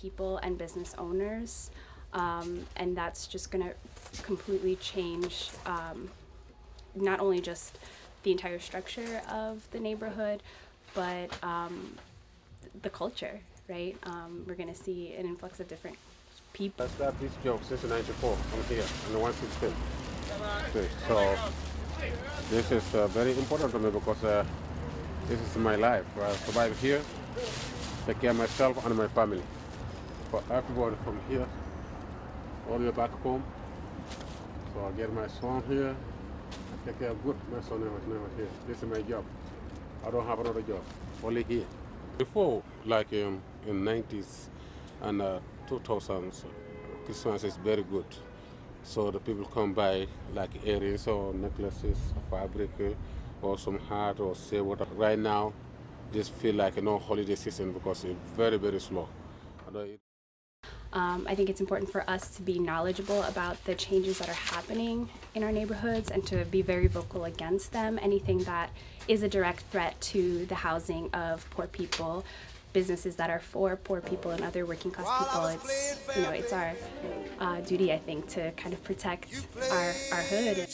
people and business owners. Um, and that's just going to completely change um, not only just the entire structure of the neighborhood, but um, the culture, right? Um, we're going to see an influx of different people. I started this job since 94. I'm here on the 116. Okay, so this is uh, very important to me because uh, this is my life. I survive here, take care of myself and my family. For everybody from here, all the way back home. So I get my son here, I take care of good. My son never, never here. This is my job. I don't have another job, only here. Before, like um, in 90s and uh, 2000s, Christmas is very good. So the people come by like earrings or necklaces, fabric, uh, or some hat or say what. Right now, just feel like no holiday season because it's very, very slow. Um, I think it's important for us to be knowledgeable about the changes that are happening in our neighborhoods and to be very vocal against them. Anything that is a direct threat to the housing of poor people, businesses that are for poor people and other working class people. It's you know it's our uh, duty I think to kind of protect our our hood.